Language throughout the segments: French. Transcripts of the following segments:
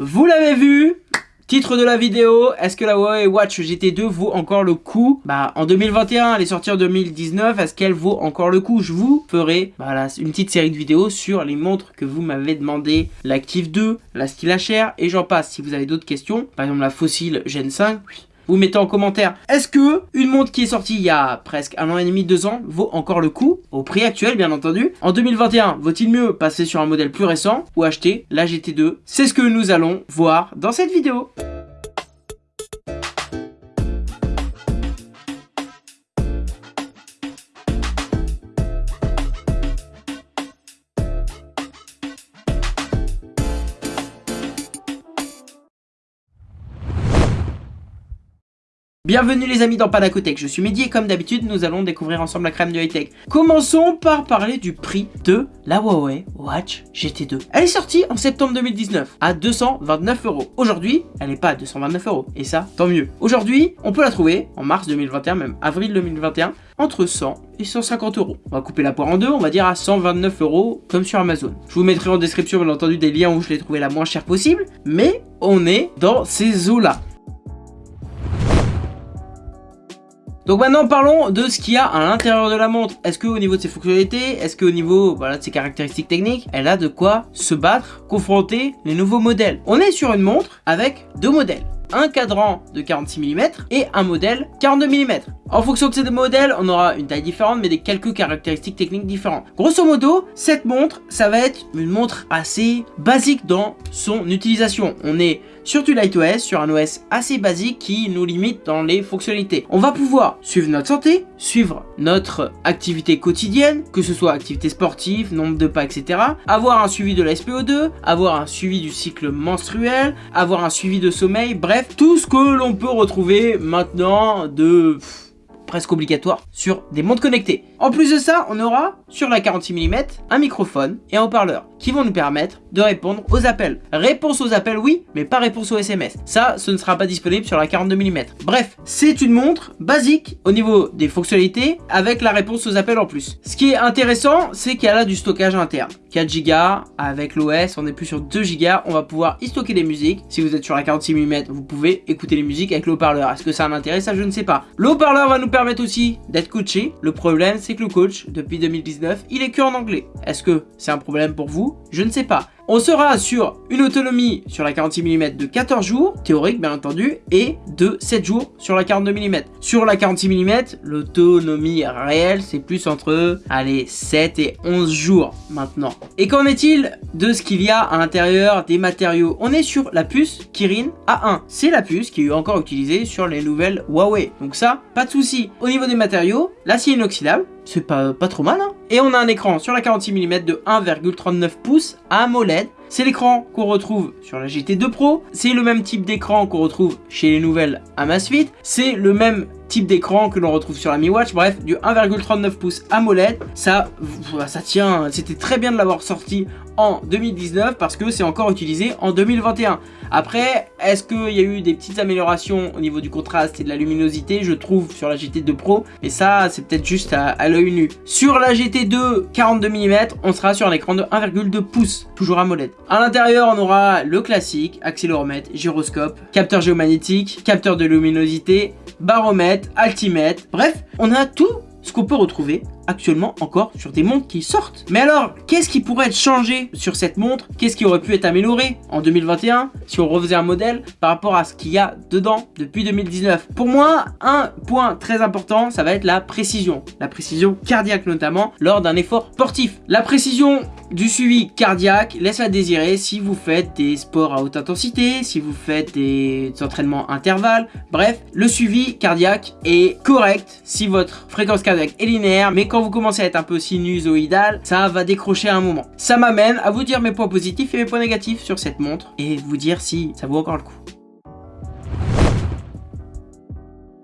Vous l'avez vu Titre de la vidéo, est-ce que la Huawei Watch GT2 vaut encore le coup? Bah en 2021, elle est sortie en 2019, est-ce qu'elle vaut encore le coup? Je vous ferai voilà, une petite série de vidéos sur les montres que vous m'avez demandé, l'Active 2, la Stylacher et j'en passe. Si vous avez d'autres questions, par exemple la Fossil Gen 5, vous mettez en commentaire est-ce que une montre qui est sortie il y a presque un an et demi, deux ans vaut encore le coup au prix actuel bien entendu? En 2021, vaut-il mieux passer sur un modèle plus récent ou acheter la GT2 C'est ce que nous allons voir dans cette vidéo. Bienvenue les amis dans Panacotech, je suis Mehdi et comme d'habitude nous allons découvrir ensemble la crème de high-tech. Commençons par parler du prix de la Huawei Watch GT2. Elle est sortie en septembre 2019 à 229 euros. Aujourd'hui, elle n'est pas à 229 euros et ça, tant mieux. Aujourd'hui, on peut la trouver en mars 2021, même avril 2021, entre 100 et 150 euros. On va couper la poire en deux, on va dire à 129 euros comme sur Amazon. Je vous mettrai en description bien entendu des liens où je l'ai trouvé la moins chère possible, mais on est dans ces eaux-là. Donc maintenant parlons de ce qu'il y a à l'intérieur de la montre. Est-ce qu'au niveau de ses fonctionnalités, est-ce qu'au niveau de ses caractéristiques techniques, elle a de quoi se battre, confronter les nouveaux modèles? On est sur une montre avec deux modèles un cadran de 46 mm et un modèle 42 mm. En fonction de ces deux modèles, on aura une taille différente mais des quelques caractéristiques techniques différentes. Grosso modo, cette montre, ça va être une montre assez basique dans son utilisation. On est sur du LightOS, sur un OS assez basique qui nous limite dans les fonctionnalités. On va pouvoir suivre notre santé, suivre notre activité quotidienne, que ce soit activité sportive, nombre de pas, etc. Avoir un suivi de la SPO2, avoir un suivi du cycle menstruel, avoir un suivi de sommeil, bref, tout ce que l'on peut retrouver maintenant de presque obligatoire sur des montres connectées. En plus de ça, on aura sur la 46 mm un microphone et un haut-parleur qui vont nous permettre de répondre aux appels. Réponse aux appels, oui, mais pas réponse aux SMS. Ça, ce ne sera pas disponible sur la 42 mm. Bref, c'est une montre basique au niveau des fonctionnalités avec la réponse aux appels en plus. Ce qui est intéressant, c'est qu'elle a du stockage interne. 4 Go avec l'OS, on est plus sur 2 Go, on va pouvoir y stocker des musiques. Si vous êtes sur la 46 mm, vous pouvez écouter les musiques avec le haut-parleur. Est-ce que ça a un intérêt? Ça, je ne sais pas. Le haut-parleur va nous permettre aussi d'être coaché. Le problème, c'est que le coach, depuis 2019, il est que en anglais. Est-ce que c'est un problème pour vous? Je ne sais pas. On sera sur une autonomie sur la 46 mm de 14 jours, théorique bien entendu, et de 7 jours sur la 42 mm. Sur la 46 mm, l'autonomie réelle, c'est plus entre, allez, 7 et 11 jours maintenant. Et qu'en est-il de ce qu'il y a à l'intérieur des matériaux? On est sur la puce Kirin A1. C'est la puce qui est encore utilisée sur les nouvelles Huawei. Donc ça, pas de souci. Au niveau des matériaux, l'acier inoxydable, c'est pas, pas trop mal. Hein et on a un écran sur la 46 mm de 1,39 pouces AMOLED. C'est l'écran qu'on retrouve sur la GT2 Pro. C'est le même type d'écran qu'on retrouve chez les nouvelles Amazfit. C'est le même type d'écran que l'on retrouve sur la Mi Watch. Bref, du 1,39 pouces AMOLED. Ça, ça tient. C'était très bien de l'avoir sorti en 2019 parce que c'est encore utilisé en 2021. Après, est-ce qu'il y a eu des petites améliorations au niveau du contraste et de la luminosité? Je trouve sur la GT2 Pro, mais ça c'est peut-être juste à, l'œil nu. Sur la GT2 42 mm, on sera sur un écran de 1,2 pouces, toujours AMOLED. À l'intérieur, on aura le classique, accéléromètre, gyroscope, capteur géomagnétique, capteur de luminosité, baromètre, altimètre, bref, on a tout ce qu'on peut retrouver actuellement encore sur des montres qui sortent. Mais alors, qu'est-ce qui pourrait être changé sur cette montre? Qu'est-ce qui aurait pu être amélioré en 2021 si on refaisait un modèle par rapport à ce qu'il y a dedans depuis 2019 Pour moi, un point très important, ça va être la précision. La précision cardiaque notamment lors d'un effort sportif. La précision du suivi cardiaque laisse à désirer si vous faites des sports à haute intensité, si vous faites des entraînements intervalles. Bref, le suivi cardiaque est correct si votre fréquence cardiaque est linéaire, mais quand vous commencez à être un peu sinusoïdal, ça va décrocher un moment. Ça m'amène à vous dire mes points positifs et mes points négatifs sur cette montre et vous dire si ça vaut encore le coup.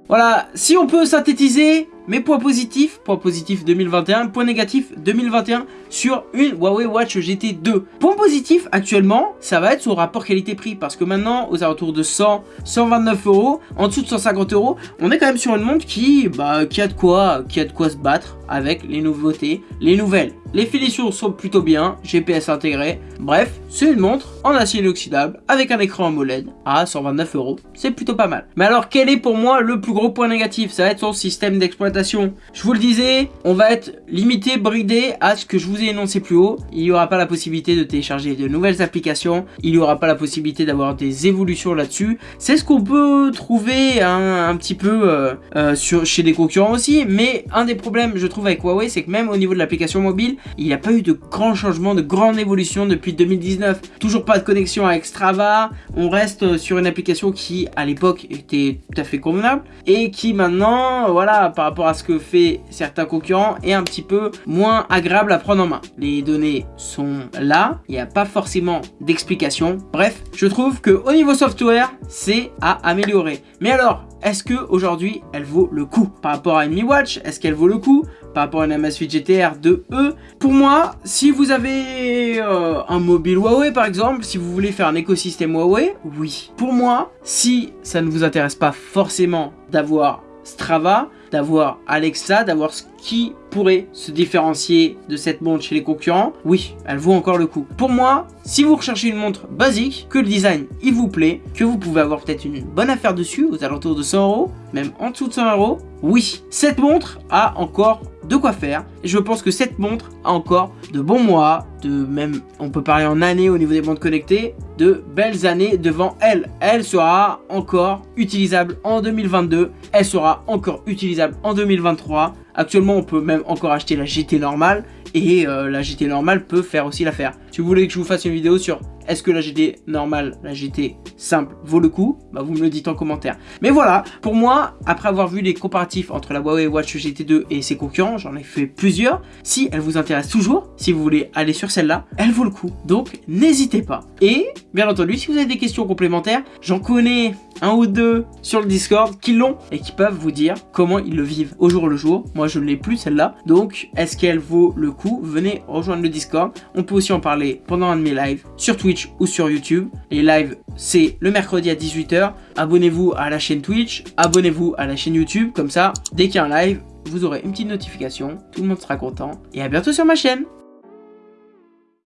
Voilà, si on peut synthétiser Mes points positifs, point positif 2021, point négatif 2021 sur une Huawei Watch GT 2. Point positif actuellement, ça va être son rapport qualité-prix parce que maintenant, aux alentours de 100, 129 euros, en dessous de 150 euros, on est quand même sur une montre qui, bah, qui a de quoi, qui a de quoi se battre avec les nouveautés, les nouvelles. Les finitions sont plutôt bien, GPS intégré. Bref, c'est une montre en acier inoxydable avec un écran AMOLED à 129 euros. C'est plutôt pas mal. Mais alors, quel est pour moi le plus gros point négatif? Ça va être son système d'exploitation. Je vous le disais, on va être limité, bridé à ce que je vous ai énoncé plus haut. Il n'y aura pas la possibilité de télécharger de nouvelles applications. Il n'y aura pas la possibilité d'avoir des évolutions là-dessus. C'est ce qu'on peut trouver un, petit peu euh, euh, sur, chez des concurrents aussi. Mais un des problèmes, je trouve, avec Huawei, c'est que même au niveau de l'application mobile, il n'y a pas eu de grands changements, de grandes évolutions depuis 2019. Toujours pas de connexion avec Strava, on reste sur une application qui à l'époque était tout à fait convenable et qui maintenant, voilà, par rapport à ce que fait certains concurrents, est un petit peu moins agréable à prendre en main. Les données sont là, il n'y a pas forcément d'explication. Bref, je trouve que au niveau software, c'est à améliorer. Mais alors, est-ce que aujourd'hui elle vaut le coup par rapport à une Mi Watch? Est-ce qu'elle vaut le coup par rapport à une Amazfit GTR 2E Pour moi, si vous avez euh, un mobile Huawei par exemple, si vous voulez faire un écosystème Huawei, oui. Pour moi, si ça ne vous intéresse pas forcément d'avoir Strava, d'avoir Alexa, d'avoir ce qui pourrait se différencier de cette montre chez les concurrents, oui, elle vaut encore le coup. Pour moi, si vous recherchez une montre basique, que le design il vous plaît, que vous pouvez avoir peut-être une bonne affaire dessus, aux alentours de 100 euros, même en dessous de 100 euros, oui, cette montre a encore de quoi faire. Et je pense que cette montre a encore de bons mois, de même, on peut parler en années au niveau des montres connectées, de belles années devant elle. Elle sera encore utilisable en 2022, elle sera encore utilisable en 2023. Actuellement, on peut même encore acheter la GT normale et euh, la GT normale peut faire aussi l'affaire. Si vous voulez que je vous fasse une vidéo sur est-ce que la GT normale, la GT simple vaut le coup? Bah vous me le dites en commentaire. Mais voilà, pour moi, après avoir vu les comparatifs entre la Huawei Watch GT2 et ses concurrents, j'en ai fait plusieurs. Si elle vous intéresse toujours, si vous voulez aller sur celle-là, elle vaut le coup. Donc n'hésitez pas. Et bien entendu, si vous avez des questions complémentaires, j'en connais un ou deux sur le Discord qui l'ont et qui peuvent vous dire comment ils le vivent au jour le jour. Moi, je ne l'ai plus celle-là. Donc, est-ce qu'elle vaut le coup? Venez rejoindre le Discord. On peut aussi en parler pendant un de mes lives sur Ou sur YouTube. Les lives, c'est le mercredi à 18h. Abonnez-vous à la chaîne Twitch, abonnez-vous à la chaîne YouTube. Comme ça, dès qu'il y a un live, vous aurez une petite notification. Tout le monde sera content. Et à bientôt sur ma chaîne